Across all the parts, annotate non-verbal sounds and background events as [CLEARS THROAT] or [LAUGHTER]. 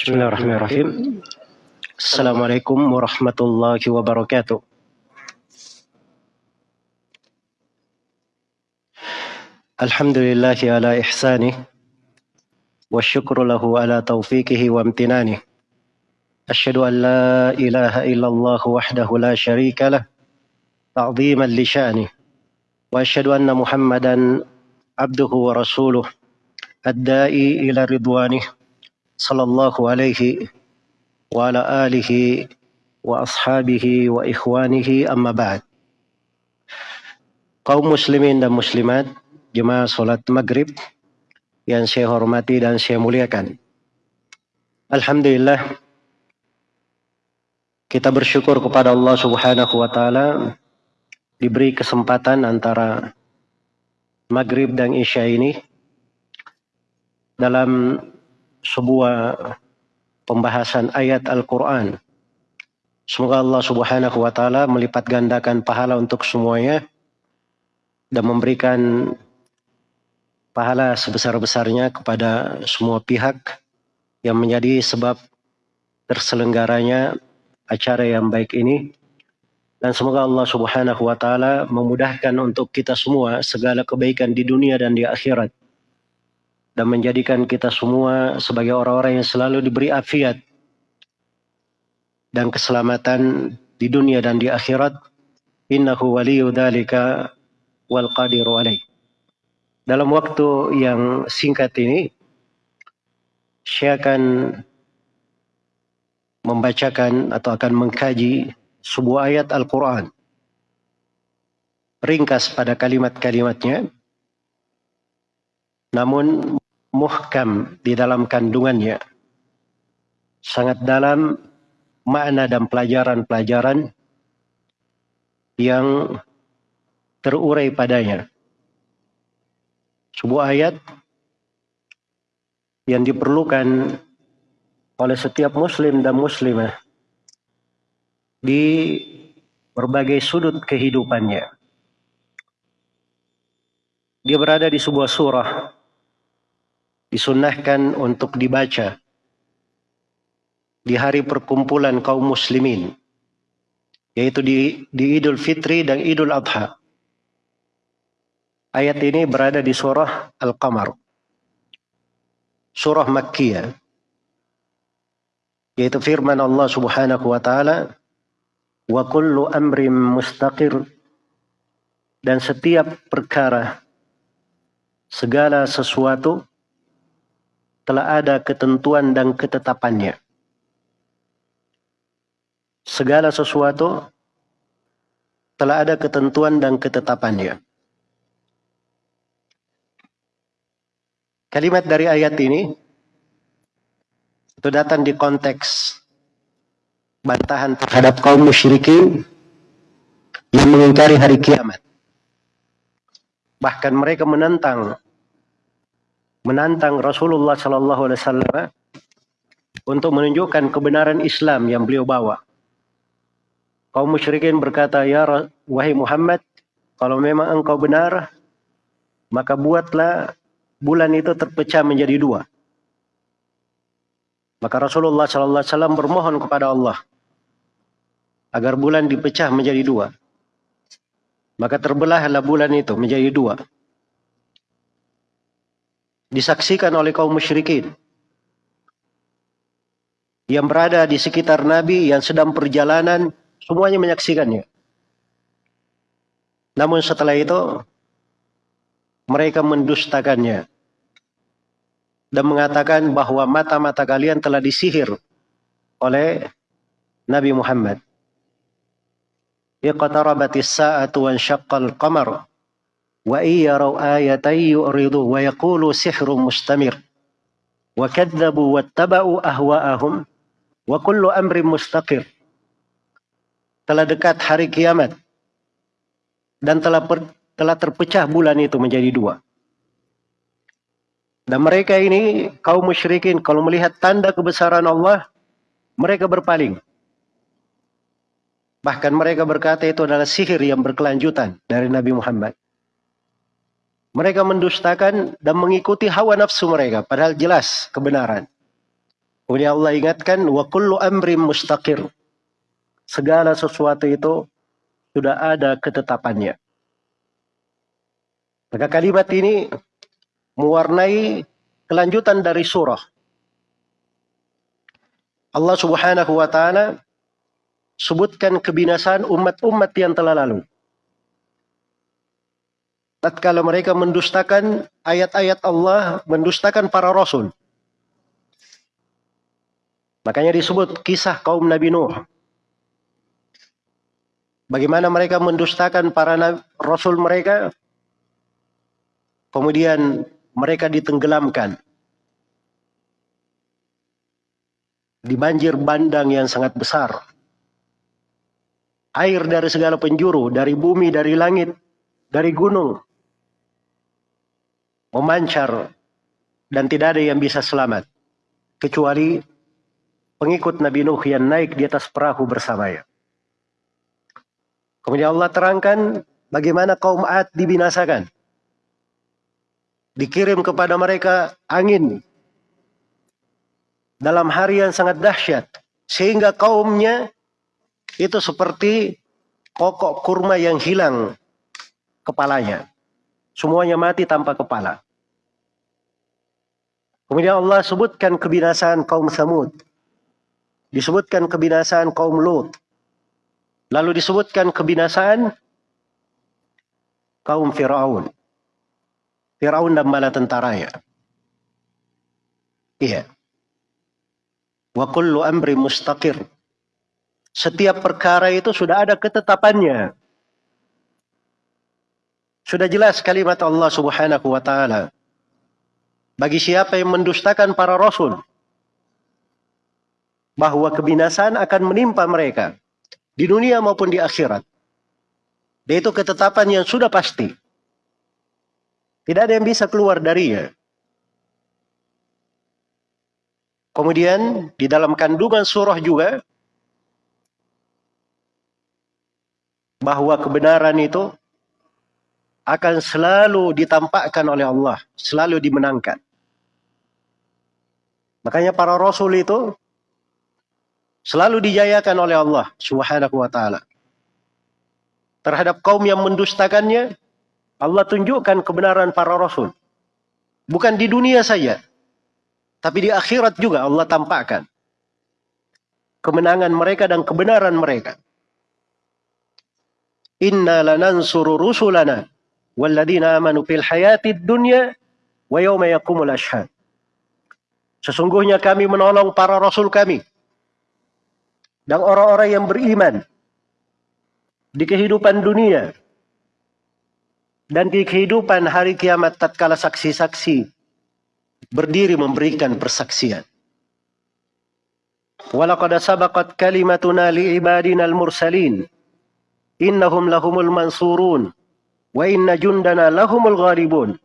Bismillahirrahmanirrahim. Assalamualaikum warahmatullahi wabarakatuh. Alhamdulillahi ala ihsani wa syukru lahu ala taufiqihi wa amtinani. Asyhadu an la ilaha illallah wahdahu la syarika lah ta'dhiman li sya'ni. Wa asyhadu anna Muhammadan abduhu wa rasuluh ad-da'i ila ridwanihi sallallahu alaihi wa ala alihi wa ashabihi wa ikhwanihi amma ba'd. Kaum muslimin dan muslimat, jemaah salat maghrib yang saya hormati dan saya muliakan. Alhamdulillah kita bersyukur kepada Allah Subhanahu wa taala diberi kesempatan antara maghrib dan isya ini dalam sebuah pembahasan ayat Al-Quran. Semoga Allah subhanahu wa ta'ala melipat gandakan pahala untuk semuanya dan memberikan pahala sebesar-besarnya kepada semua pihak yang menjadi sebab terselenggaranya acara yang baik ini. Dan semoga Allah subhanahu wa ta'ala memudahkan untuk kita semua segala kebaikan di dunia dan di akhirat dan menjadikan kita semua sebagai orang-orang yang selalu diberi afiat dan keselamatan di dunia dan di akhirat. Innahu waliyu dzalika wal qadiru alaih. Dalam waktu yang singkat ini saya akan membacakan atau akan mengkaji sebuah ayat Al-Quran. Ringkas pada kalimat-kalimatnya. Namun muhkam di dalam kandungannya. Sangat dalam makna dan pelajaran-pelajaran yang terurai padanya. Sebuah ayat yang diperlukan oleh setiap muslim dan muslimah di berbagai sudut kehidupannya. Dia berada di sebuah surah disunahkan untuk dibaca di hari perkumpulan kaum muslimin yaitu di, di Idul Fitri dan Idul Adha. Ayat ini berada di surah Al-Qamar. Surah Makkiyah. Yaitu firman Allah Subhanahu wa taala, "Wa kullu amrin mustaqir" dan setiap perkara segala sesuatu telah ada ketentuan dan ketetapannya. Segala sesuatu telah ada ketentuan dan ketetapannya. Kalimat dari ayat ini itu datang di konteks bantahan terhadap kaum musyrikin yang mengingkari hari kiamat. Bahkan mereka menentang menantang Rasulullah Sallallahu Alaihi Wasallam untuk menunjukkan kebenaran Islam yang beliau bawa. Kaum musyrikin berkata, Ya wahai Muhammad, kalau memang engkau benar, maka buatlah bulan itu terpecah menjadi dua. Maka Rasulullah Sallallahu Alaihi Wasallam bermohon kepada Allah agar bulan dipecah menjadi dua. Maka terbelahlah bulan itu menjadi dua disaksikan oleh kaum musyrikin yang berada di sekitar Nabi yang sedang perjalanan semuanya menyaksikannya. Namun setelah itu mereka mendustakannya dan mengatakan bahwa mata-mata kalian telah disihir oleh Nabi Muhammad. Iqtarabatis sa'atu wa syaqqal qamar wa iyaraw ayatan yu'ridu wa yaqulu sihrun mustamir. Wa kadzabu wattaba'u ahwa'ahum telah dekat hari kiamat dan telah per, telah terpecah bulan itu menjadi dua. Dan mereka ini kaum musyrikin kalau melihat tanda kebesaran Allah mereka berpaling. Bahkan mereka berkata itu adalah sihir yang berkelanjutan dari Nabi Muhammad mereka mendustakan dan mengikuti hawa nafsu mereka, padahal jelas kebenaran. Kemudian Allah ingatkan wa kullu amrin mustaqir. Segala sesuatu itu sudah ada ketetapannya. Maka kalimat ini mewarnai kelanjutan dari surah. Allah Subhanahu wa taala sebutkan kebinasaan umat-umat yang telah lalu. Tatkala mereka mendustakan ayat-ayat Allah, mendustakan para rasul. Makanya disebut kisah kaum Nabi Nuh. Bagaimana mereka mendustakan para rasul mereka, kemudian mereka ditenggelamkan di banjir bandang yang sangat besar. Air dari segala penjuru, dari bumi, dari langit, dari gunung, memancar dan tidak ada yang bisa selamat kecuali pengikut Nabi Nuh yang naik di atas perahu bersamanya. Kemudian Allah terangkan bagaimana kaum Ad dibinasakan. Dikirim kepada mereka angin dalam hari yang sangat dahsyat sehingga kaumnya itu seperti pokok kurma yang hilang kepalanya. Semuanya mati tanpa kepala. Kemudian Allah sebutkan kebinasaan kaum Samud. Disebutkan kebinasaan kaum Lut. Lalu disebutkan kebinasaan kaum Fir'aun. Fir'aun dan bala tentaranya. Iya. Wa kullu amri mustaqir. Setiap perkara itu sudah ada ketetapannya. Sudah jelas kalimat Allah Subhanahu wa taala. Bagi siapa yang mendustakan para rasul bahwa kebinasaan akan menimpa mereka di dunia maupun di akhirat. Dan itu ketetapan yang sudah pasti. Tidak ada yang bisa keluar darinya. Kemudian di dalam kandungan surah juga bahwa kebenaran itu akan selalu ditampakkan oleh Allah, selalu dimenangkan. Makanya para rasul itu selalu dijayakan oleh Allah Subhanahu wa taala. Terhadap kaum yang mendustakannya, Allah tunjukkan kebenaran para rasul. Bukan di dunia saja, tapi di akhirat juga Allah tampakkan kemenangan mereka dan kebenaran mereka. Inna lanansuru rusulana walladzina amanu fil hayatid dunya wa yawma yaqumul ashhad. Sesungguhnya kami menolong para rasul kami dan orang-orang yang beriman di kehidupan dunia dan di kehidupan hari kiamat tatkala saksi-saksi berdiri memberikan persaksian. Walaqad sabaqat kalimatuna li ibadina al-mursalin innahum lahumul mansurun wa inna jundana lahumul ghalibun.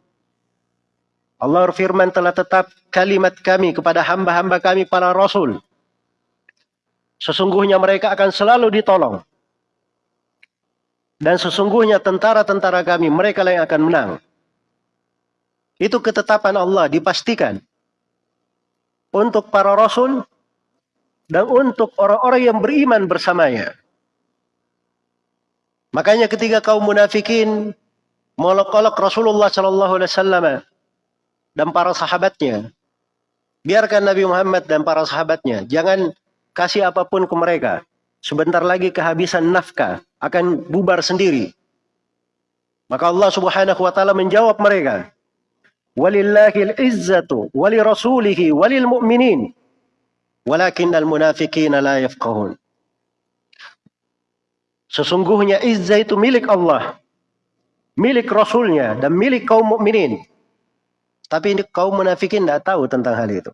Allah berfirman telah tetap kalimat kami kepada hamba-hamba kami para rasul. Sesungguhnya mereka akan selalu ditolong. Dan sesungguhnya tentara-tentara kami mereka yang akan menang. Itu ketetapan Allah dipastikan untuk para rasul dan untuk orang-orang yang beriman bersamanya. Makanya ketika kaum munafikin molok-olok Rasulullah Shallallahu Alaihi Wasallam dan para sahabatnya, biarkan Nabi Muhammad dan para sahabatnya, jangan kasih apa pun ke mereka. Sebentar lagi kehabisan nafkah akan bubar sendiri. Maka Allah Subhanahu wa taala menjawab mereka, Walillahil izzatu wali rasulihi walil mu'minin. Walakinnal munafiqina la yafqahun. Sesungguhnya izzah itu milik Allah. Milik Rasulnya dan milik kaum mukminin. Tapi kaum munafikin tidak tahu tentang hal itu.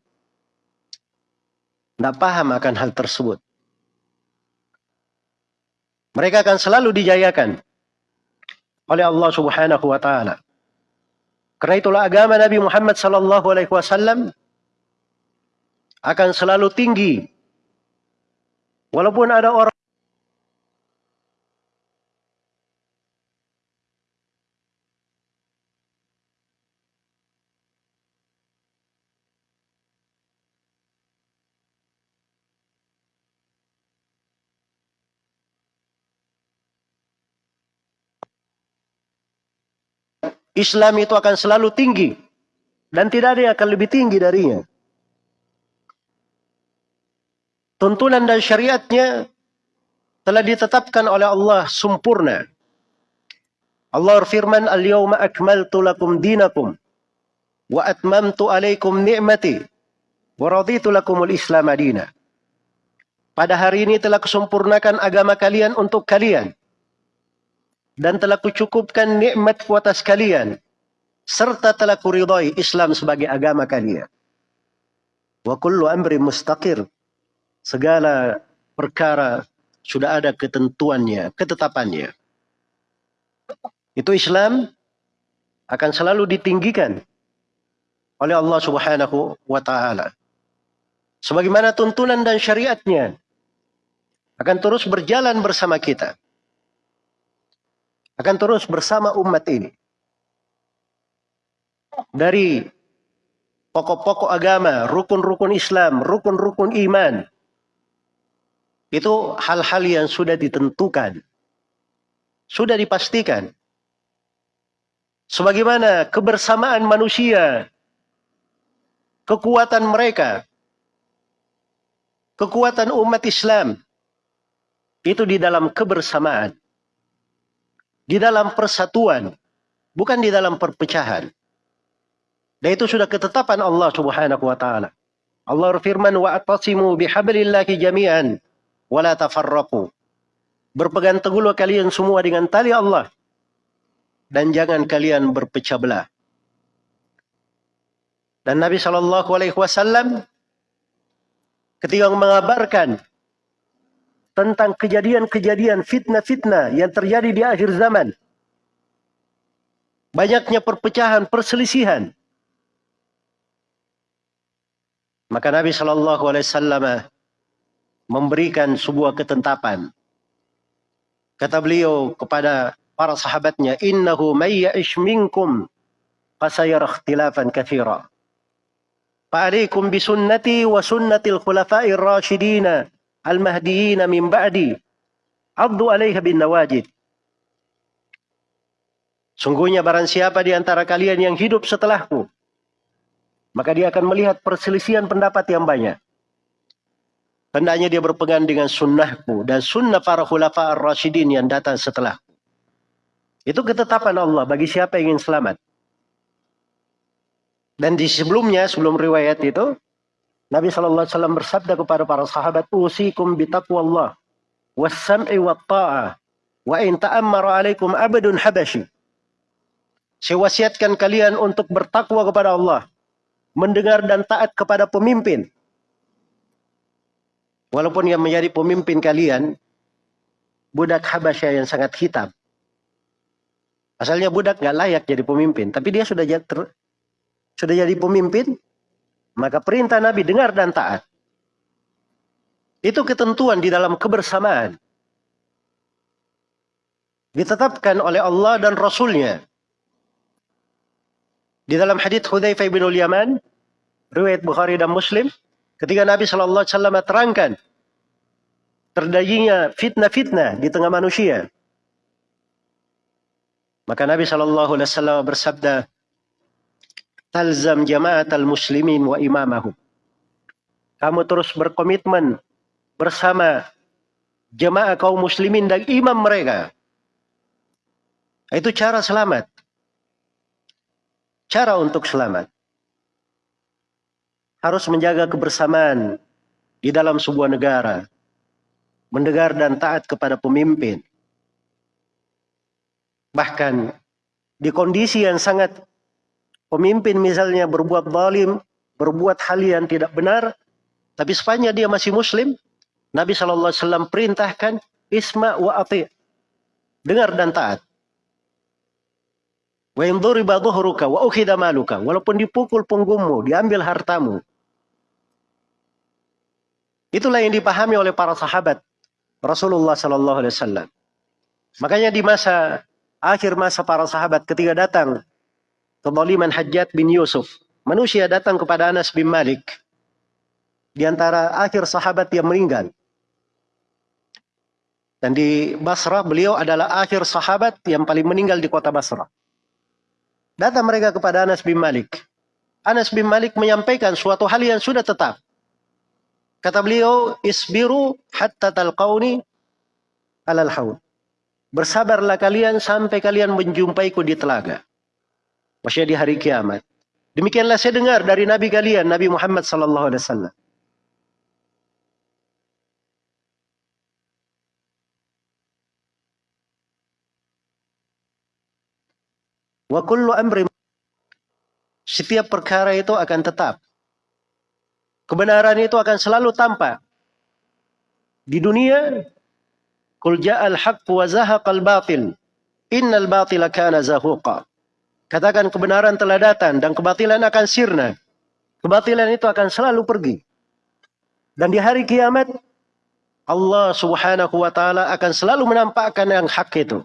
Tidak paham akan hal tersebut. Mereka akan selalu dijayakan oleh Allah subhanahu wa ta'ala. Karena itulah agama Nabi Muhammad sallallahu alaihi wasallam akan selalu tinggi. Walaupun ada orang Islam itu akan selalu tinggi dan tidak ada yang akan lebih tinggi darinya. Tuntunan dan syariatnya telah ditetapkan oleh Allah sempurna. Allah berfirman, "Al-yawma akmaltu lakum dinakum wa atmamtu alaikum ni'mati wa raditu lakumul Islam adina." Pada hari ini telah kusempurnakan agama kalian untuk kalian dan telah kucukupkan nikmatku atas kalian serta telah kuridai Islam sebagai agama kalian. Wa kullu amri mustaqir segala perkara sudah ada ketentuannya, ketetapannya. Itu Islam akan selalu ditinggikan oleh Allah Subhanahu wa taala. Sebagaimana tuntunan dan syariatnya akan terus berjalan bersama kita. Akan terus bersama umat ini. Dari pokok-pokok agama, rukun-rukun Islam, rukun-rukun iman, itu hal-hal yang sudah ditentukan. Sudah dipastikan. Sebagaimana kebersamaan manusia, kekuatan mereka, kekuatan umat Islam, itu di dalam kebersamaan. Di dalam persatuan, bukan di dalam perpecahan. Dan itu sudah ketetapan Allah Subhanahu wa taala. Allah berfirman wa atasimu bihablillahi jami'an wala tafarraqu. Berpegang teguhlah kalian semua dengan tali Allah dan jangan kalian berpecah belah. Dan Nabi Shallallahu Alaihi Wasallam ketika mengabarkan tentang kejadian-kejadian fitnah-fitnah yang terjadi di akhir zaman, banyaknya perpecahan, perselisihan, maka Nabi Shallallahu Alaihi Wasallam memberikan sebuah ketentapan. Kata beliau kepada para sahabatnya, "Innahu may ya'ish minkum fasayara ikhtilafan katsira." Fa'alaikum bisunnati wa sunnatil khulafa'ir rasyidin al-mahdiyyin min ba'di. Addu 'alaiha bin nawajid. Sungguhnya barang siapa di antara kalian yang hidup setelahku, maka dia akan melihat perselisihan pendapat yang banyak. Hendaknya dia berpegang dengan sunnahku dan sunnah para khulafa ar-rasyidin yang datang setelah. Itu ketetapan Allah bagi siapa yang ingin selamat. Dan di sebelumnya, sebelum riwayat itu, Nabi SAW bersabda kepada para sahabat, Usikum bitaqwallah, wassam'i wa ta'ah, wa in ta'ammara alaikum abadun habashi. Saya wasiatkan kalian untuk bertakwa kepada Allah, mendengar dan taat kepada pemimpin, Walaupun yang menjadi pemimpin kalian, budak Habasya yang sangat hitam. Asalnya budak nggak layak jadi pemimpin, tapi dia sudah jadi, sudah jadi pemimpin, maka perintah Nabi dengar dan taat. Itu ketentuan di dalam kebersamaan. Ditetapkan oleh Allah dan Rasulnya. Di dalam hadits Hudzaifah bin Yaman, riwayat Bukhari dan Muslim, Ketika Nabi Shallallahu Alaihi Wasallam terangkan terjadinya fitnah-fitnah di tengah manusia, maka Nabi Shallallahu Alaihi Wasallam bersabda, "Talzam jamaat al muslimin wa imamahum." Kamu terus berkomitmen bersama jemaah kaum muslimin dan imam mereka. Itu cara selamat. Cara untuk selamat harus menjaga kebersamaan di dalam sebuah negara. Mendengar dan taat kepada pemimpin. Bahkan di kondisi yang sangat pemimpin misalnya berbuat zalim, berbuat hal yang tidak benar, tapi sepanjang dia masih muslim, Nabi SAW perintahkan isma wa ati. Dengar dan taat. Wa in dhuriba dhuhruka wa ukhida maluka. Walaupun dipukul punggungmu, diambil hartamu. Itulah yang dipahami oleh para sahabat Rasulullah Sallallahu Alaihi Wasallam. Makanya di masa akhir masa para sahabat ketika datang kezaliman Hajjat bin Yusuf, manusia datang kepada Anas bin Malik di antara akhir sahabat yang meninggal. Dan di Basrah beliau adalah akhir sahabat yang paling meninggal di kota Basrah. Datang mereka kepada Anas bin Malik. Anas bin Malik menyampaikan suatu hal yang sudah tetap. Kata beliau, isbiru hatta talqauni alal haud. Bersabarlah kalian sampai kalian menjumpaiku di telaga. Maksudnya di hari kiamat. Demikianlah saya dengar dari Nabi kalian, Nabi Muhammad sallallahu alaihi wasallam. Setiap perkara itu akan tetap. Kebenaran itu akan selalu tampak. Di dunia, kul ja'al haqq wa zahaqal batil. Innal batila kana zahuqa. Katakan kebenaran telah datang dan kebatilan akan sirna. Kebatilan itu akan selalu pergi. Dan di hari kiamat, Allah subhanahu wa ta'ala akan selalu menampakkan yang hak itu.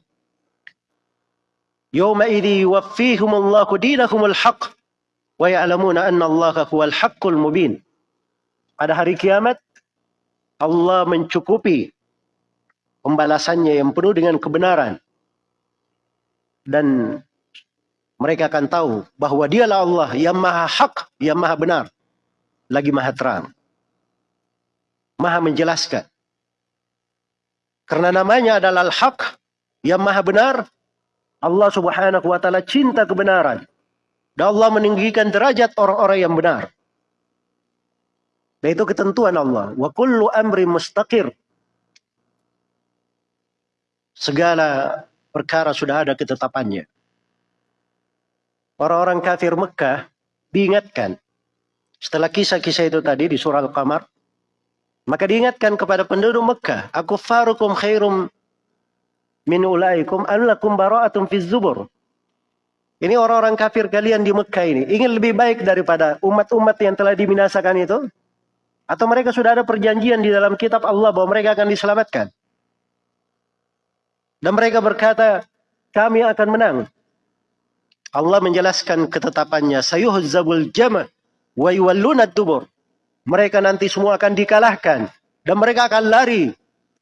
Yawma idhi yuwaffihumullahu dinahumul haq. Wa ya'lamuna anna Allah huwal haqqul mubin. Pada hari kiamat, Allah mencukupi pembalasannya yang penuh dengan kebenaran. Dan mereka akan tahu bahwa dialah Allah yang maha hak, yang maha benar. Lagi maha terang. Maha menjelaskan. Karena namanya adalah al-haq, yang maha benar, Allah subhanahu wa ta'ala cinta kebenaran. Dan Allah meninggikan derajat orang-orang yang benar. Itu ketentuan Allah. Wa kullu amri mustaqir. Segala perkara sudah ada ketetapannya. Orang-orang kafir Mekah diingatkan. Setelah kisah-kisah itu tadi di surah Al-Qamar. Maka diingatkan kepada penduduk Mekah. Aku farukum khairum min ulaikum anlakum bara'atun fi zubur. Ini orang-orang kafir kalian di Mekah ini ingin lebih baik daripada umat-umat yang telah dibinasakan itu? Atau mereka sudah ada perjanjian di dalam kitab Allah bahwa mereka akan diselamatkan? Dan mereka berkata, kami akan menang. Allah menjelaskan ketetapannya, sayuhzabul jama' wa yuwalluna dubur. Mereka nanti semua akan dikalahkan dan mereka akan lari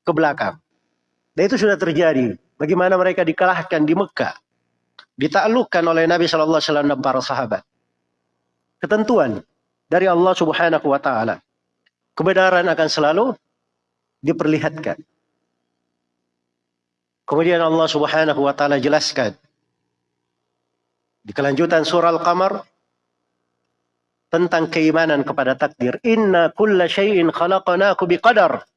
ke belakang. Dan itu sudah terjadi. Bagaimana mereka dikalahkan di Mekah. Ditaklukkan oleh Nabi Shallallahu Alaihi Wasallam dan para sahabat. Ketentuan dari Allah Subhanahu Wa Taala. Kebenaran akan selalu diperlihatkan. Kemudian Allah Subhanahu Wa Taala jelaskan di kelanjutan surah Al-Qamar tentang keimanan kepada takdir. Inna kulla syai'in khalaqnaku biqadar.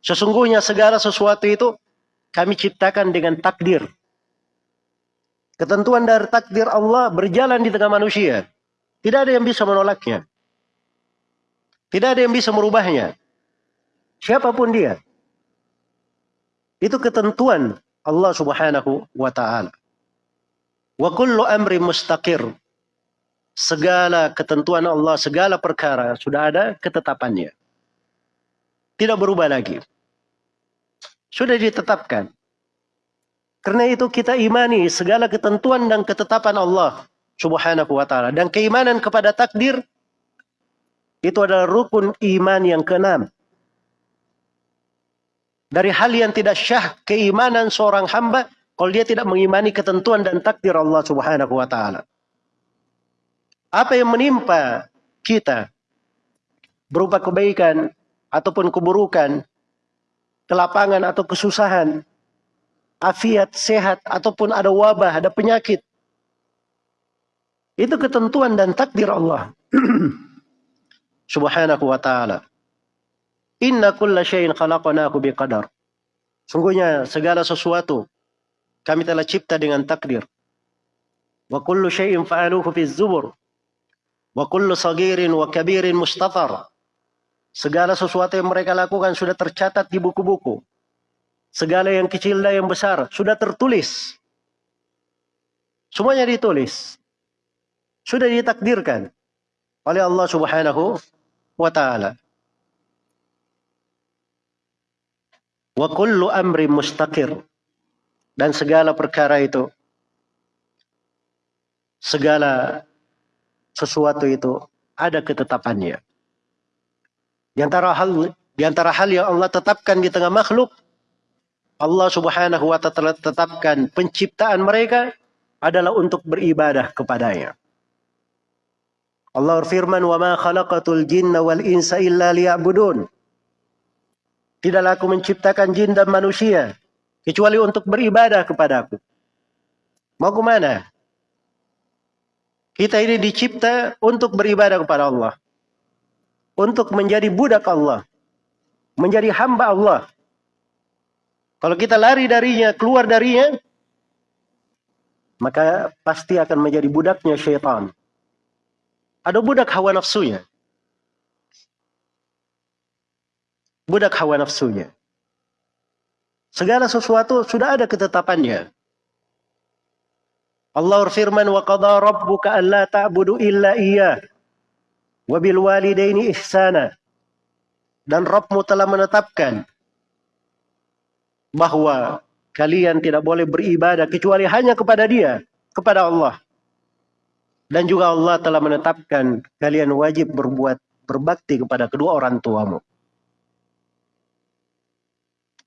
Sesungguhnya segala sesuatu itu kami ciptakan dengan takdir. Ketentuan dari takdir Allah berjalan di tengah manusia. Tidak ada yang bisa menolaknya. Tidak ada yang bisa merubahnya. Siapa pun dia. Itu ketentuan Allah subhanahu wa ta'ala. Wa kullu amri mustaqir. Segala ketentuan Allah, segala perkara sudah ada ketetapannya. Tidak berubah lagi. Sudah ditetapkan. Karena itu kita imani segala ketentuan dan ketetapan Allah subhanahu wa ta'ala. Dan keimanan kepada takdir itu adalah rukun iman yang keenam. Dari hal yang tidak syah keimanan seorang hamba kalau dia tidak mengimani ketentuan dan takdir Allah subhanahu wa ta'ala. Apa yang menimpa kita berupa kebaikan ataupun keburukan, kelapangan atau kesusahan, afiat, sehat, ataupun ada wabah, ada penyakit. Itu ketentuan dan takdir Allah. [CLEARS THROAT] Subhanahu wa ta'ala. Inna kulla syai'in khalaqnahu biqadar. Sungguhnya segala sesuatu kami telah cipta dengan takdir. Wa kullu syai'in fa'aluhu fi zubur. Wa kullu sagirin wa kabirin mustatar. Segala sesuatu yang mereka lakukan sudah tercatat di buku-buku. Segala yang kecil dan yang besar sudah tertulis. Semuanya ditulis. Sudah ditakdirkan oleh Allah Subhanahu wa taala. Wa kullu amri mustaqir. Dan segala perkara itu segala sesuatu itu ada ketetapannya. Di antara hal di antara hal yang Allah tetapkan di tengah makhluk, Allah Subhanahu wa taala tetapkan penciptaan mereka adalah untuk beribadah kepadanya. Allah berfirman, "Wa ma khalaqatul jinna wal insa illa liya'budun." Tidaklah aku menciptakan jin dan manusia kecuali untuk beribadah kepadaku. Mau ke mana? Kita ini dicipta untuk beribadah kepada Allah. Untuk menjadi budak Allah. Menjadi hamba Allah. Kalau kita lari darinya, keluar darinya, maka pasti akan menjadi budaknya syaitan. Ada budak hawa nafsunya. Budak hawa nafsunya. Segala sesuatu sudah ada ketetapannya. Allah berfirman wa qada rabbuka alla ta'budu illa iyyah wa bil walidaini ihsana. Dan Rabbmu telah menetapkan bahwa kalian tidak boleh beribadah kecuali hanya kepada Dia, kepada Allah. Dan juga Allah telah menetapkan kalian wajib berbuat berbakti kepada kedua orang tuamu.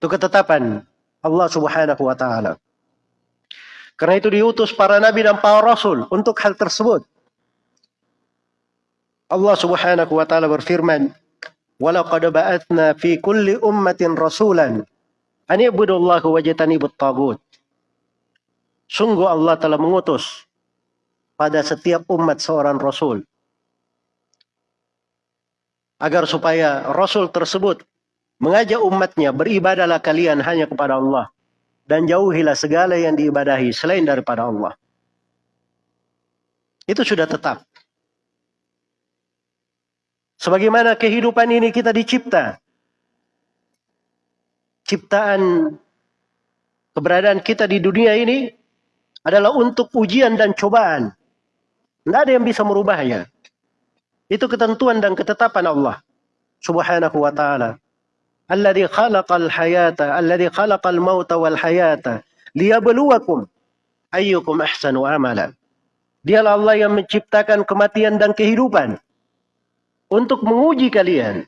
Itu ketetapan Allah Subhanahu wa taala. Karena itu diutus para nabi dan para rasul untuk hal tersebut. Allah Subhanahu wa taala berfirman, "Walaqad ba'atsna fi kulli ummatin rasulan an i'budullaha wajtanibut tagut." Sungguh Allah telah mengutus pada setiap umat seorang rasul. Agar supaya rasul tersebut mengajak umatnya beribadalah kalian hanya kepada Allah dan jauhilah segala yang diibadahi selain daripada Allah. Itu sudah tetap. Sebagaimana kehidupan ini kita dicipta. Ciptaan keberadaan kita di dunia ini adalah untuk ujian dan cobaan. Tidak ada yang bisa merubahnya. Itu ketentuan dan ketetapan Allah subhanahu wa ta'ala. Alladhi khalaqal hayata, alladhi khalaqal mauta wal hayata, liyabluwakum ayyukum ahsanu amala. Dialah Allah yang menciptakan kematian dan kehidupan untuk menguji kalian.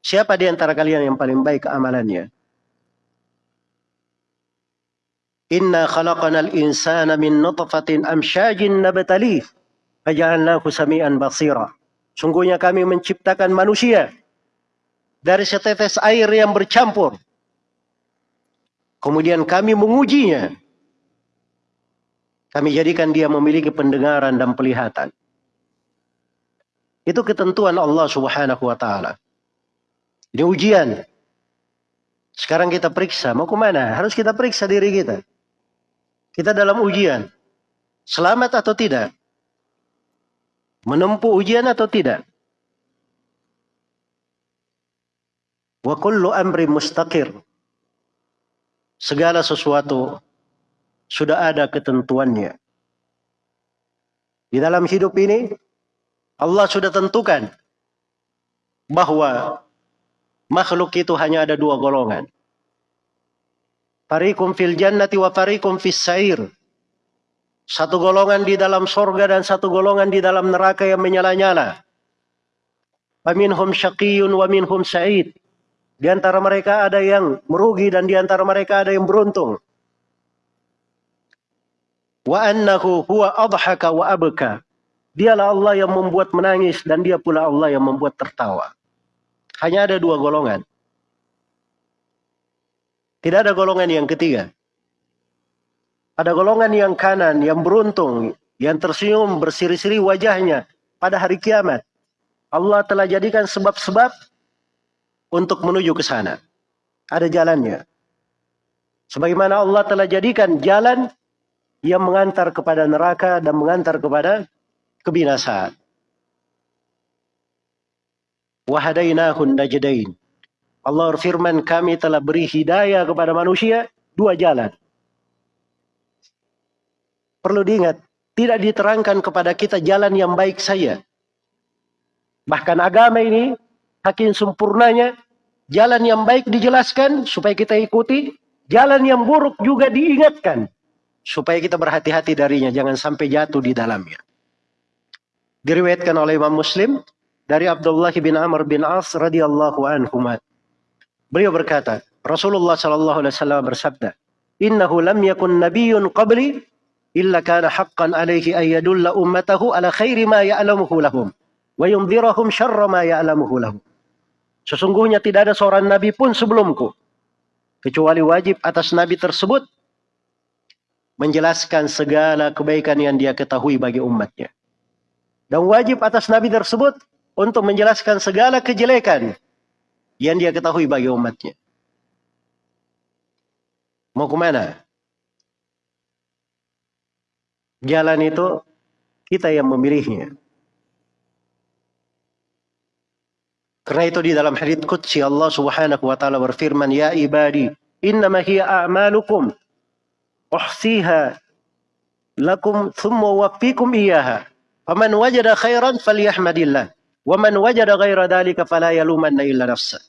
Siapa di antara kalian yang paling baik amalannya? Inna khalaqanal insana min nutfatin amsyajin nabtalih faja'alnahu samian basira. Sungguhnya kami menciptakan manusia dari setetes air yang bercampur. Kemudian kami mengujinya. Kami jadikan dia memiliki pendengaran dan pelihatan. Itu ketentuan Allah subhanahu wa ta'ala. Ini ujian. Sekarang kita periksa, mau ke mana? Harus kita periksa diri kita. Kita dalam ujian. Selamat atau tidak? Menempuh ujian atau tidak? Wa kullu amri mustaqir. Segala sesuatu sudah ada ketentuannya. Di dalam hidup ini, Allah sudah tentukan bahwa makhluk itu hanya ada dua golongan. Farikum fil jannati wa farikum fis sair. Satu golongan di dalam sorga dan satu golongan di dalam neraka yang menyala-nyala. Faminhum syaqiyun wa minhum sa'id. Di antara mereka ada yang merugi dan di antara mereka ada yang beruntung. Wa annahu huwa adhaka wa abka. Dialah Allah yang membuat menangis dan dia pula Allah yang membuat tertawa. Hanya ada dua golongan. Tidak ada golongan yang ketiga. Ada golongan yang kanan, yang beruntung, yang tersenyum bersiri-siri wajahnya pada hari kiamat. Allah telah jadikan sebab-sebab untuk menuju ke sana. Ada jalannya. Sebagaimana Allah telah jadikan jalan yang mengantar kepada neraka dan mengantar kepada kebinasaan. Wahadainahun najdain. Allah berfirman, kami telah beri hidayah kepada manusia dua jalan. Perlu diingat, tidak diterangkan kepada kita jalan yang baik saja. Bahkan agama ini, hakim sempurnanya, jalan yang baik dijelaskan supaya kita ikuti, jalan yang buruk juga diingatkan supaya kita berhati-hati darinya, jangan sampai jatuh di dalamnya. Diriwayatkan oleh Imam Muslim dari Abdullah bin Amr bin As radhiyallahu anhu. Beliau berkata, Rasulullah sallallahu alaihi wasallam bersabda, "Innahu lam yakun nabiyyun qabli illa kana haqqan alaihi ayyadulla ummatahu ala khairi ma ya'lamuhu lahum wa yundhirahum syarra ma ya'lamuhu lahum. Sesungguhnya tidak ada seorang nabi pun sebelumku kecuali wajib atas nabi tersebut menjelaskan segala kebaikan yang dia ketahui bagi umatnya. Dan wajib atas nabi tersebut untuk menjelaskan segala kejelekan yang dia ketahui bagi umatnya. Mau ke mana? Jalan itu kita yang memilihnya. Karena itu di dalam hadits qudsi Allah Subhanahu wa taala berfirman, "Ya ibadi, innama hiya a'malukum uhsiha lakum thumma waffikum iyyaha. Faman wajada khairan falyahmadillah, wa man wajada ghaira dhalika fala yalumanna illa nafsa."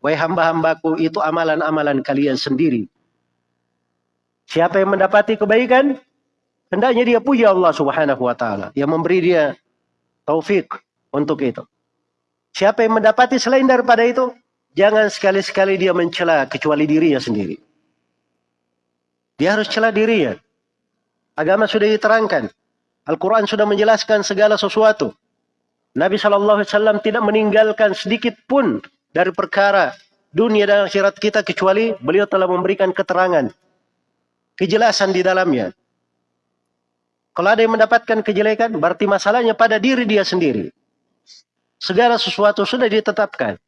Wahai hamba-hambaku, itu amalan-amalan kalian sendiri. Siapa yang mendapati kebaikan, Hendaknya dia puja Allah subhanahu wa ta'ala. Yang memberi dia taufik untuk itu. Siapa yang mendapati selain daripada itu, jangan sekali-sekali dia mencela kecuali dirinya sendiri. Dia harus cela dirinya. Agama sudah diterangkan. Al-Quran sudah menjelaskan segala sesuatu. Nabi SAW tidak meninggalkan sedikit pun dari perkara dunia dan akhirat kita kecuali beliau telah memberikan keterangan. Kejelasan di dalamnya. Kalau ada yang mendapatkan kejelekan, berarti masalahnya pada diri dia sendiri. Segala sesuatu sudah ditetapkan.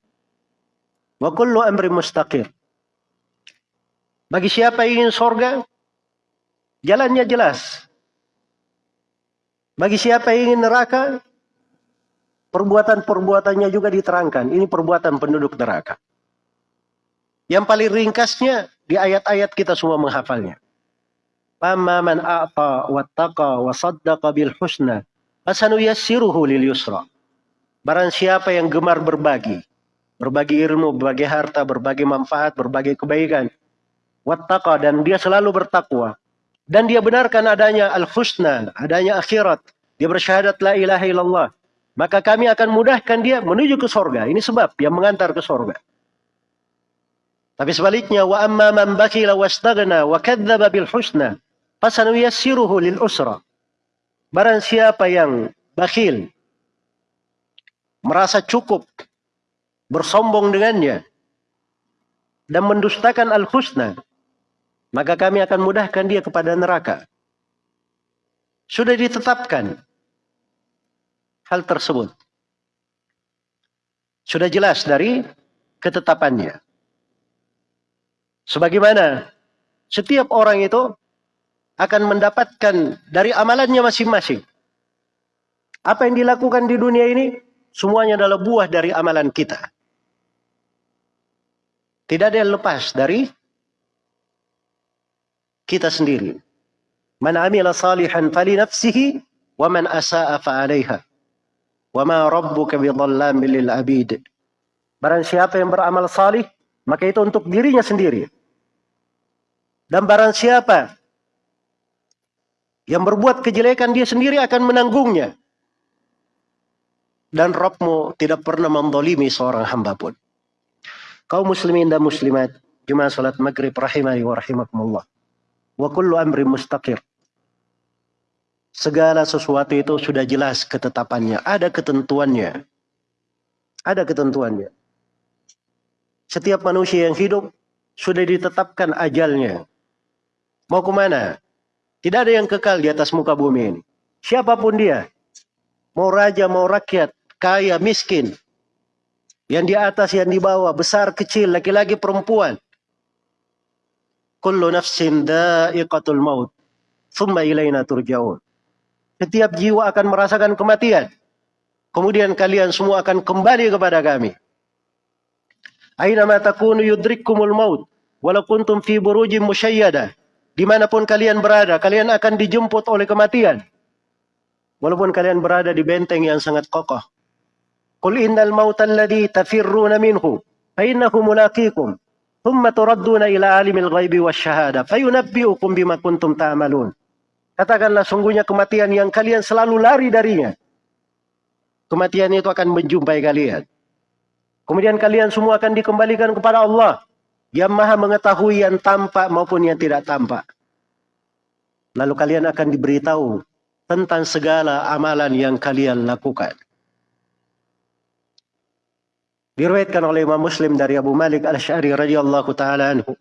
Wa kullu amri mustaqir. Bagi siapa ingin sorga, jalannya jelas. Bagi siapa ingin neraka, perbuatan-perbuatannya juga diterangkan. Ini perbuatan penduduk neraka. Yang paling ringkasnya, di ayat-ayat kita semua menghafalnya. Amma man a'ta wattaqa wa saddaqa bil husna fasanuyassiruhu lil yusra. Barang siapa yang gemar berbagi, berbagi ilmu, berbagi harta, berbagi manfaat, berbagi kebaikan, wattaqa dan dia selalu bertakwa dan dia benarkan adanya al-husna, adanya akhirat, dia bersyahadat la ilaha illallah, maka kami akan mudahkan dia menuju ke sorga. Ini sebab yang mengantar ke sorga. Tapi sebaliknya, wa amma man bakila wastagna wa kadzdzaba bil husna fasanuyassiruhu lil usra. Barang siapa yang bakhil, merasa cukup, bersombong dengannya, dan mendustakan al-husna, maka kami akan mudahkan dia kepada neraka. Sudah ditetapkan hal tersebut. Sudah jelas dari ketetapannya. Sebagaimana setiap orang itu akan mendapatkan dari amalannya masing-masing. Apa yang dilakukan di dunia ini semuanya adalah buah dari amalan kita. Tidak ada yang lepas dari kita sendiri. Man amila salihan fali nafsihi wa man asa'a fa 'alaiha. Wa ma rabbuka bidhallamin lil 'abid. Barang siapa yang beramal salih, maka itu untuk dirinya sendiri. Dan barang siapa yang berbuat kejelekan dia sendiri akan menanggungnya. Dan Rabbmu tidak pernah mendolimi seorang hamba pun. Kaum muslimin dan muslimat, Jumat salat maghrib rahimani wa rahimakumullah. Wa kullu amri mustaqir. Segala sesuatu itu sudah jelas ketetapannya. Ada ketentuannya. Ada ketentuannya. Setiap manusia yang hidup sudah ditetapkan ajalnya. Mau ke mana? Tidak ada yang kekal di atas muka bumi ini. Siapa pun dia. Mau raja, mau rakyat, kaya, miskin. Yang di atas, yang di bawah, besar, kecil, laki-laki, perempuan. Kullu nafsin da'iqatul maut. Thumma ilayna turja'un. Setiap jiwa akan merasakan kematian. Kemudian kalian semua akan kembali kepada kami. Aina ma takunu yudrikkumul maut. Walau kuntum fi burujim musyayyadah Di mana pun kalian berada, kalian akan dijemput oleh kematian. Walaupun kalian berada di benteng yang sangat kokoh. Qul innal mautal ladhi tafirruna minhu, fa'innahu mulaqikum. Thumma turadduna ila alimil ghaibi wasyahada, fayunabbi'ukum bima kuntum ta'amalun. Katakanlah sungguhnya kematian yang kalian selalu lari darinya. Kematian itu akan menjumpai kalian. Kemudian kalian semua akan dikembalikan kepada Allah yang maha mengetahui yang tampak maupun yang tidak tampak. Lalu kalian akan diberitahu tentang segala amalan yang kalian lakukan. Diriwayatkan oleh Imam Muslim dari Abu Malik Al-Sy'ari radhiyallahu taala anhu.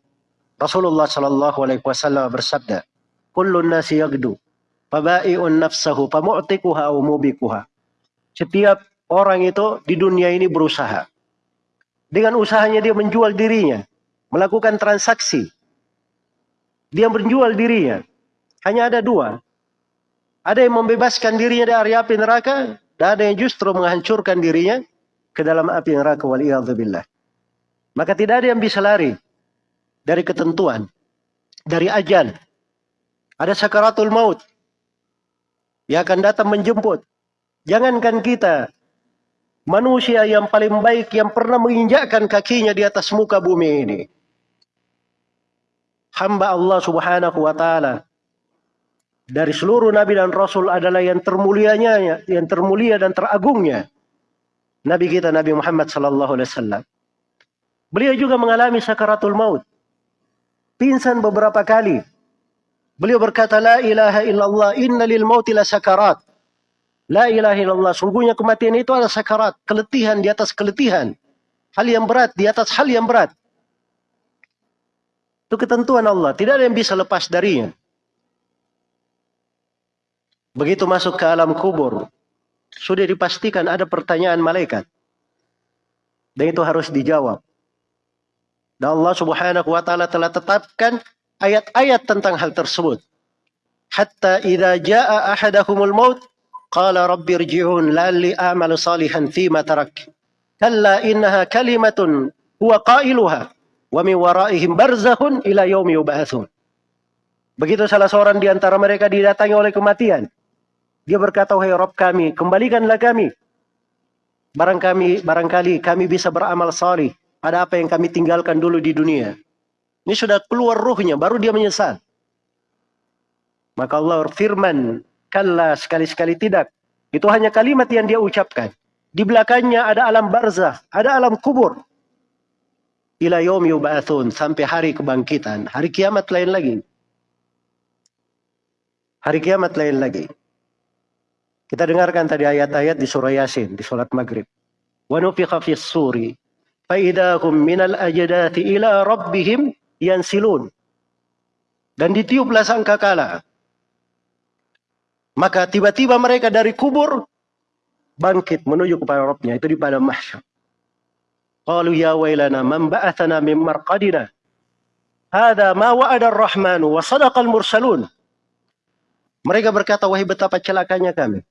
Rasulullah sallallahu alaihi wasallam bersabda, "Kullu nasi yagdu, fabai'un nafsahu famu'tikuha aw mubikuha." Setiap orang itu di dunia ini berusaha. Dengan usahanya dia menjual dirinya, melakukan transaksi. Dia menjual dirinya. Hanya ada dua. Ada yang membebaskan dirinya dari api neraka, dan ada yang justru menghancurkan dirinya ke dalam api neraka waliyadzubillah. Maka tidak ada yang bisa lari dari ketentuan, dari ajal. Ada sakaratul maut yang akan datang menjemput. Jangankan kita, manusia yang paling baik yang pernah menginjakkan kakinya di atas muka bumi ini. Hamba Allah subhanahu wa ta'ala dari seluruh nabi dan rasul adalah yang termulianya, yang termulia dan teragungnya. Nabi kita Nabi Muhammad sallallahu alaihi wasallam. Beliau juga mengalami sakaratul maut. Pingsan beberapa kali. Beliau berkata la ilaha illallah inna lil mauti la sakarat. La ilaha illallah sungguhnya kematian itu adalah sakarat, keletihan di atas keletihan. Hal yang berat di atas hal yang berat. Itu ketentuan Allah, tidak ada yang bisa lepas darinya. Begitu masuk ke alam kubur, sudah dipastikan ada pertanyaan malaikat. Dan itu harus dijawab. Dan Allah subhanahu wa ta'ala telah tetapkan ayat-ayat tentang hal tersebut. Hatta idha ja'a ahadahumul maut, qala rabbi rji'un lalli a'malu salihan fima tarak. Kalla innaha kalimatun huwa qailuha wa min waraihim barzahun ila yaumi yub'atsun. Begitu salah seorang di antara mereka didatangi oleh kematian. Dia berkata, wahai Rabb kami, kembalikanlah kami. Barang kami, barangkali kami bisa beramal salih pada apa yang kami tinggalkan dulu di dunia. Ini sudah keluar ruhnya, baru dia menyesal. Maka Allah firman, kalla sekali-sekali tidak. Itu hanya kalimat yang dia ucapkan. Di belakangnya ada alam barzah, ada alam kubur. Ila yub'atsun sampai hari kebangkitan. Hari kiamat lain lagi. Hari kiamat lain lagi. Kita dengarkan tadi ayat-ayat di surah Yasin, di sholat maghrib. Wa nufiqa fis suri, faidahum minal ajdati ila rabbihim yansilun. Dan ditiuplah sangkakala. Maka tiba-tiba mereka dari kubur bangkit menuju kepada Rabbnya. Itu di pada mahsyar. Qalu ya wailana man ba'athana min marqadina. Hada ma wa'ada ar-Rahmanu wa sadaqal mursalun. Mereka berkata, wahai betapa celakanya kami.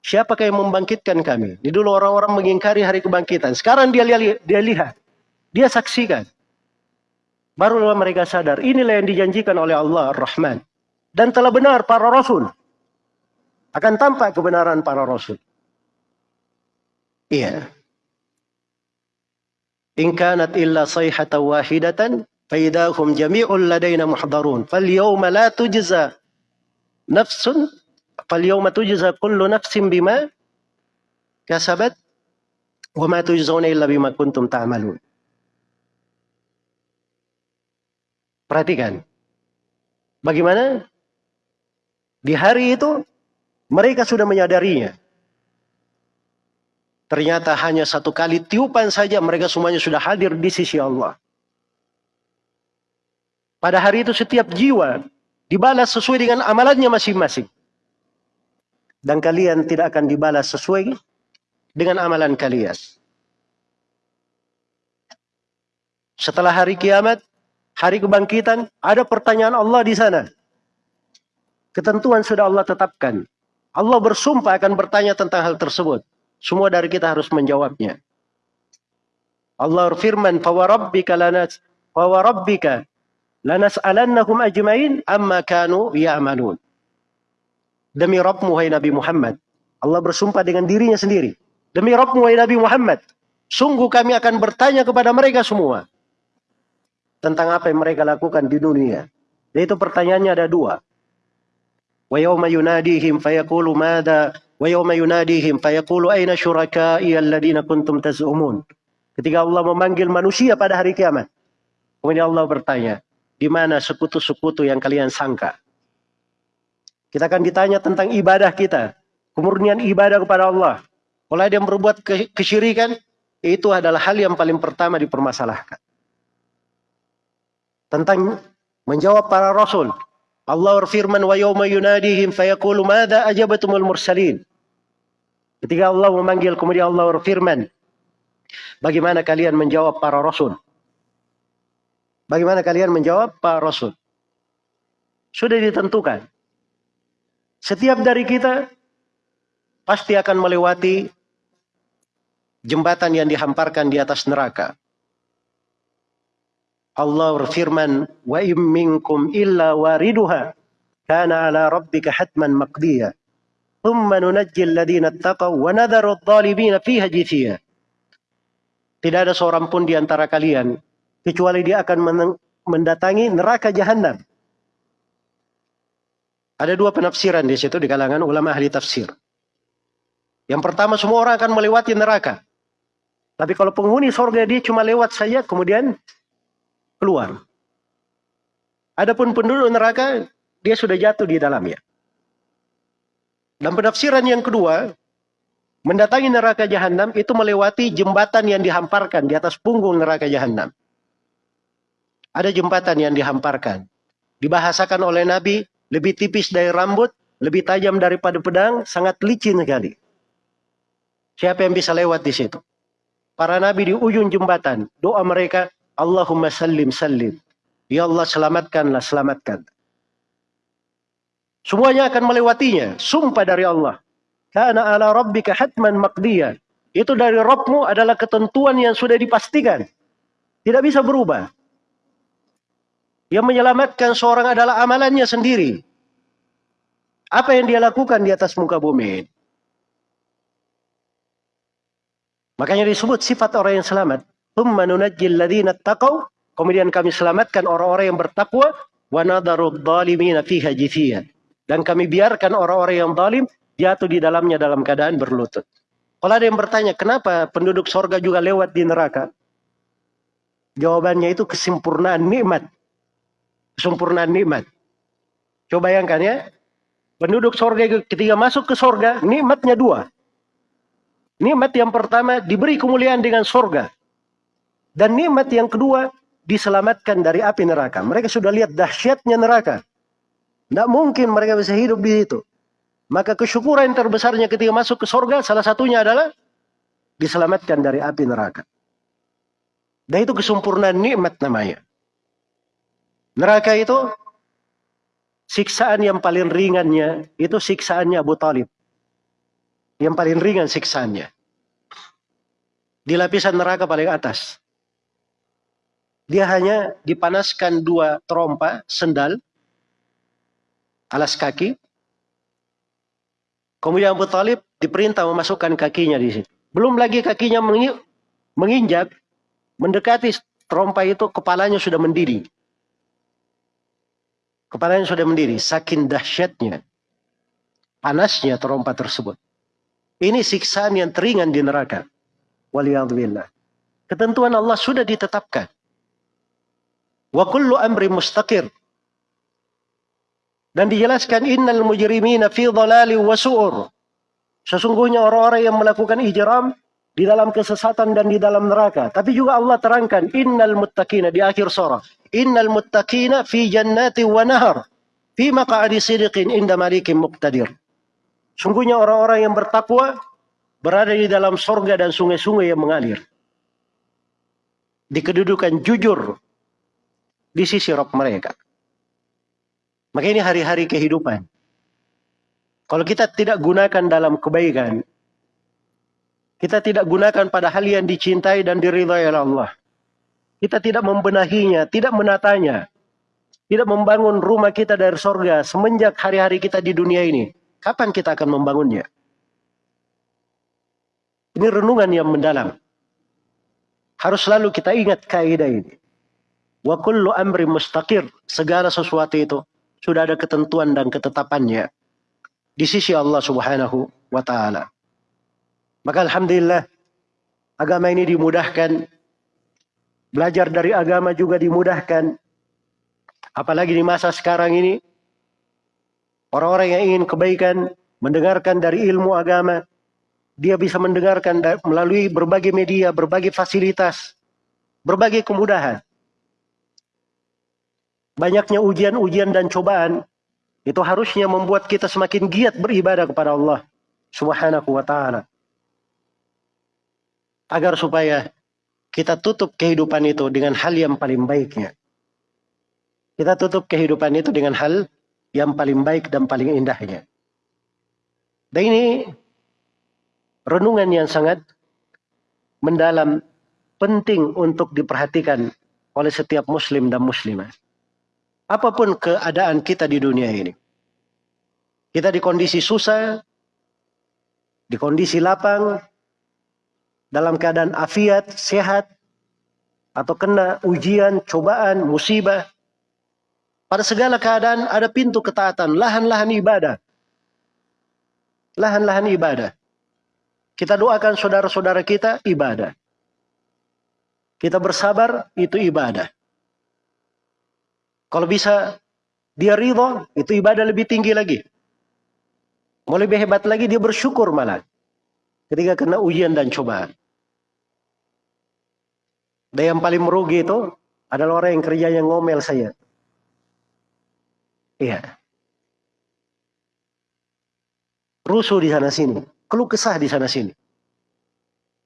Siapakah yang membangkitkan kami? Di dulu orang-orang mengingkari hari kebangkitan. Sekarang dia lihat, dia lihat, dia saksikan. Barulah mereka sadar, inilah yang dijanjikan oleh Allah Ar-Rahman. Dan telah benar para rasul. Akan tampak kebenaran para rasul. Iya. In kanat illa sayhatan wahidatan, faidahum jami'ul ladaina muhdarun. Fal yawma la tujza nafsun فاليوم تجزى كل نفس بما كسبت وما تجزون إلا بما كنتم تعملون Perhatikan. Bagaimana? Di hari itu mereka sudah menyadarinya. Ternyata hanya satu kali tiupan saja mereka semuanya sudah hadir di sisi Allah. Pada hari itu setiap jiwa dibalas sesuai dengan amalannya masing-masing. Dan kalian tidak akan dibalas sesuai dengan amalan kalian. Setelah hari kiamat, hari kebangkitan, ada pertanyaan Allah di sana. Ketentuan sudah Allah tetapkan. Allah bersumpah akan bertanya tentang hal tersebut. Semua dari kita harus menjawabnya. Allah firman, "Fawarabbika lanas fawarabbika ajmain amma kanu ya'malun." Demi Rabbmu hai Nabi Muhammad. Allah bersumpah dengan dirinya sendiri. Demi Rabbmu hai Nabi Muhammad. Sungguh kami akan bertanya kepada mereka semua. Tentang apa yang mereka lakukan di dunia. Yaitu pertanyaannya ada dua. Yunadihim fayaqulu mada wa yawma yunadihim fayaqulu aina syurakai alladina kuntum taz'umun. Ketika Allah memanggil manusia pada hari kiamat. Kemudian Allah bertanya, di mana sekutu-sekutu yang kalian sangka? Kita akan ditanya tentang ibadah kita. Kemurnian ibadah kepada Allah. Kalau ada yang berbuat kesyirikan, itu adalah hal yang paling pertama dipermasalahkan. Tentang menjawab para rasul. Allah berfirman, wa yawma yunadihim fayaqulu madha ajabatumul mursalin. Ketika Allah memanggil, kemudian Allah berfirman, bagaimana kalian menjawab para rasul? Bagaimana kalian menjawab para rasul? Sudah ditentukan. Setiap dari kita pasti akan melewati jembatan yang dihamparkan di atas neraka. Allah berfirman, "Wa im minkum illa wariduha kana ala rabbika hatman maqdiya." Thumma nunajji alladhina ittaqaw wa nadharu adh-dhalimina fiha jithiya. Tidak ada seorang pun di antara kalian kecuali dia akan mendatangi neraka jahanam. Ada dua penafsiran di situ di kalangan ulama ahli tafsir. Yang pertama semua orang akan melewati neraka. Tapi kalau penghuni surga dia cuma lewat saja kemudian keluar. Adapun penduduk neraka dia sudah jatuh di dalamnya. Dan penafsiran yang kedua, mendatangi neraka jahanam itu melewati jembatan yang dihamparkan di atas punggung neraka jahanam. Ada jembatan yang dihamparkan. Dibahasakan oleh Nabi lebih tipis dari rambut, lebih tajam daripada pedang, sangat licin sekali. Siapa yang bisa lewat di situ? Para nabi di ujung jembatan, doa mereka, Allahumma sallim sallim. Ya Allah selamatkanlah, selamatkan. Semuanya akan melewatinya, sumpah dari Allah. Karena ala rabbika hatman maqdiya. Itu dari Rabbmu adalah ketentuan yang sudah dipastikan. Tidak bisa berubah. Yang menyelamatkan seorang adalah amalannya sendiri. Apa yang dia lakukan di atas muka bumi. Makanya disebut sifat orang yang selamat. Kemudian kami selamatkan orang-orang yang bertakwa. Dan kami biarkan orang-orang yang zalim jatuh di dalamnya dalam keadaan berlutut. Kalau ada yang bertanya, kenapa penduduk sorga juga lewat di neraka? Jawabannya itu kesempurnaan nikmat kesempurnaan nikmat. Coba bayangkan ya, penduduk sorga ketika masuk ke sorga, nikmatnya dua. Nikmat yang pertama diberi kemuliaan dengan sorga. Dan nikmat yang kedua diselamatkan dari api neraka. Mereka sudah lihat dahsyatnya neraka. Tidak mungkin mereka bisa hidup di situ. Maka kesyukuran terbesarnya ketika masuk ke sorga salah satunya adalah diselamatkan dari api neraka. Dan itu kesempurnaan nikmat namanya. Neraka itu siksaan yang paling ringannya itu siksaannya Abu Talib. Yang paling ringan siksaannya. Di lapisan neraka paling atas. Dia hanya dipanaskan dua trompa sendal alas kaki. Kemudian Abu Talib diperintah memasukkan kakinya di situ. Belum lagi kakinya menginjak, mendekati trompa itu kepalanya sudah mendidih. Kepalanya sudah mendiri. Saking dahsyatnya. Panasnya terompa tersebut. Ini siksaan yang teringan di neraka. Waliyahzubillah. Ketentuan Allah sudah ditetapkan. Wa kullu amri mustaqir. Dan dijelaskan innal mujrimina fi dhalali wa su'ur. Sesungguhnya orang-orang yang melakukan ijram di dalam kesesatan dan di dalam neraka. Tapi juga Allah terangkan innal muttaqina di akhir surah. Innal muttaqina fi jannati wa nahar. Fi maq'adi sidiqin inda malikin muqtadir. Sungguhnya orang-orang yang bertakwa berada di dalam sorga dan sungai-sungai yang mengalir. Di kedudukan jujur di sisi Rob mereka. Maka ini hari-hari kehidupan. Kalau kita tidak gunakan dalam kebaikan, kita tidak gunakan pada hal yang dicintai dan diridhai oleh Allah. Kita tidak membenahinya, tidak menatanya. Tidak membangun rumah kita dari sorga semenjak hari-hari kita di dunia ini. Kapan kita akan membangunnya? Ini renungan yang mendalam. Harus selalu kita ingat kaidah ini. Wa kullu amri mustaqir. Segala sesuatu itu sudah ada ketentuan dan ketetapannya. Di sisi Allah subhanahu wa ta'ala. Maka Alhamdulillah agama ini dimudahkan. Belajar dari agama juga dimudahkan. Apalagi di masa sekarang ini. Orang-orang yang ingin kebaikan, mendengarkan dari ilmu agama, dia bisa mendengarkan melalui berbagai media, berbagai fasilitas, berbagai kemudahan. Banyaknya ujian-ujian dan cobaan itu harusnya membuat kita semakin giat beribadah kepada Allah Subhanahu wa taala. Agar supaya kita tutup kehidupan itu dengan hal yang paling baiknya. Kita tutup kehidupan itu dengan hal yang paling baik dan paling indahnya. Dan ini renungan yang sangat mendalam, penting untuk diperhatikan oleh setiap muslim dan muslimah. Apa pun keadaan kita di dunia ini. Kita di kondisi susah, di kondisi lapang, dalam keadaan afiat, sehat, atau kena ujian, cobaan, musibah, pada segala keadaan ada pintu ketaatan, lahan-lahan ibadah. Lahan-lahan ibadah. Kita doakan saudara-saudara kita ibadah. Kita bersabar itu ibadah. Kalau bisa dia ridho, itu ibadah lebih tinggi lagi. Mau lebih hebat lagi dia bersyukur malah. Ketika kena ujian dan cobaan. Dan yang paling merugi itu adalah orang yang kerjanya ngomel saya. Iya. Rusuh di sana sini. Keluh kesah di sana sini.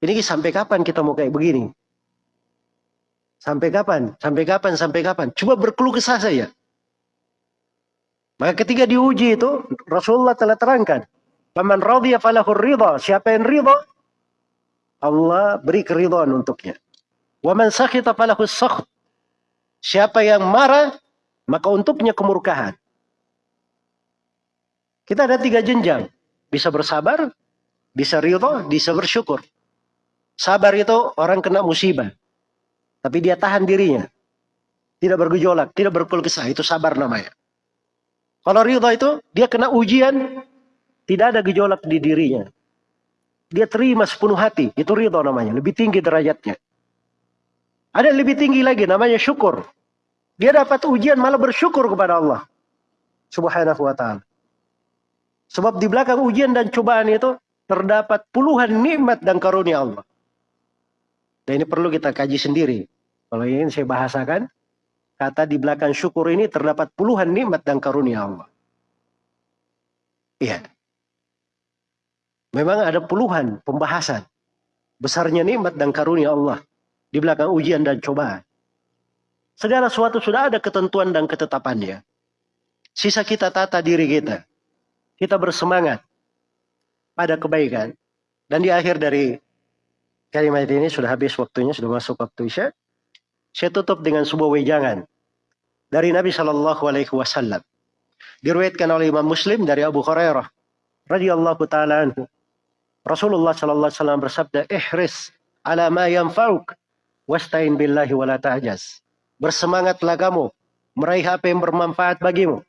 Ini sampai kapan kita mau kayak begini? Sampai kapan? Sampai kapan? Sampai kapan? Coba berkeluh kesah saja. Maka ketika diuji itu Rasulullah telah terangkan. Paman radhiya falahur ridha. Siapa yang ridha? Allah beri keridhaan untuknya. Wa man sakhita falahus sakht. Siapa yang marah, maka untuknya kemurkaan. Kita ada tiga jenjang. Bisa bersabar, bisa ridho, bisa bersyukur. Sabar itu orang kena musibah. Tapi dia tahan dirinya. Tidak bergejolak, tidak berkeluh kesah. Itu sabar namanya. Kalau ridho itu, dia kena ujian, tidak ada gejolak di dirinya. Dia terima sepenuh hati. Itu ridho namanya. Lebih tinggi derajatnya. Ada yang lebih tinggi lagi, namanya syukur. Dia dapat ujian malah bersyukur kepada Allah. Subhanahu wa ta'ala. Sebab di belakang ujian dan cobaan itu terdapat puluhan nikmat dan karunia Allah. Dan ini perlu kita kaji sendiri. Kalau ingin saya bahasakan, kata di belakang syukur ini terdapat puluhan nikmat dan karunia Allah. Iya. Memang ada puluhan pembahasan besarnya nikmat dan karunia Allah di belakang ujian dan cobaan. Segala sesuatu sudah ada ketentuan dan ketetapannya. Sisa kita tata diri kita kita bersemangat pada kebaikan. Dan di akhir dari kalimat ini sudah habis waktunya, sudah masuk waktu Isya. Saya tutup dengan sebuah wejangan dari Nabi Shallallahu Alaihi Wasallam. Diriwayatkan oleh Imam Muslim dari Abu Hurairah radhiyallahu taala. Rasulullah Shallallahu Alaihi Wasallam bersabda, "Ihris ala ma yanfa'uk wastain billahi ta'jaz." Bersemangatlah kamu meraih apa yang bermanfaat bagimu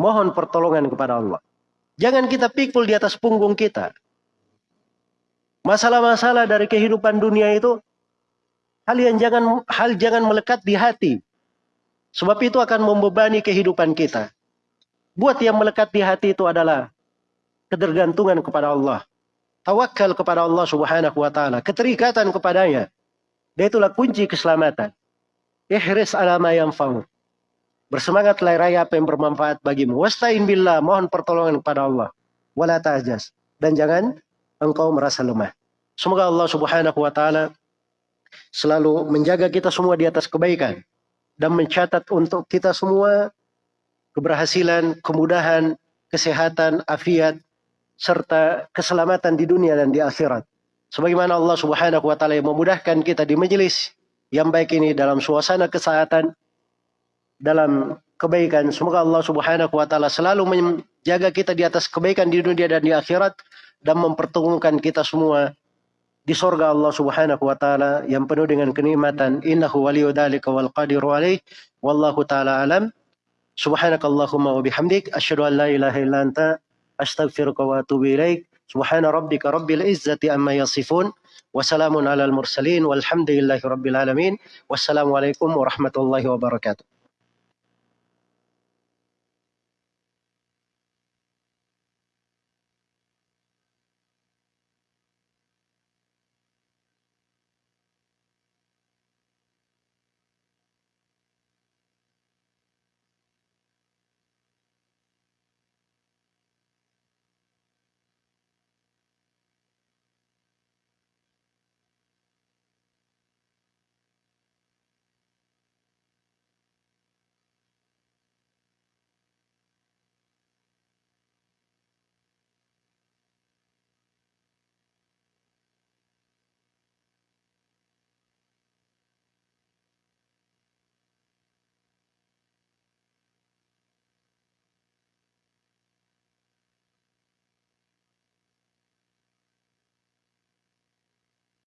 Mohon pertolongan kepada Allah. Jangan kita pikul di atas punggung kita. Masalah-masalah dari kehidupan dunia itu hal yang jangan hal jangan melekat di hati. Sebab itu akan membebani kehidupan kita. Buat yang melekat di hati itu adalah ketergantungan kepada Allah. Tawakal kepada Allah Subhanahu wa taala, keterikatan kepadanya. Dan itulah kunci keselamatan. Ihris ala ma yanfa'u. Bersemangatlah raya apa yang bermanfaat bagimu. Wasta'in billah, mohon pertolongan kepada Allah. Wala ta'jas. Dan jangan engkau merasa lemah. Semoga Allah subhanahu wa ta'ala selalu menjaga kita semua di atas kebaikan. Dan mencatat untuk kita semua keberhasilan, kemudahan, kesehatan, afiat, serta keselamatan di dunia dan di akhirat. Sebagaimana Allah subhanahu wa ta'ala memudahkan kita di majelis yang baik ini dalam suasana kesehatan, dalam kebaikan. Semoga Allah Subhanahu wa taala selalu menjaga kita di atas kebaikan di dunia dan di akhirat dan mempertemukan kita semua di sorga Allah Subhanahu wa taala yang penuh dengan kenikmatan. Innahu waliyyu dzalika wal qadiru alaih. Wallahu taala alam. Subhanakallahumma wa bihamdik asyhadu an la ilaha illa anta astaghfiruka wa atubu ilaik. Subhana rabbika rabbil izzati amma yasifun. Wassalamun alal mursalin walhamdulillahi rabbil alamin. Wassalamualaikum warahmatullahi wabarakatuh.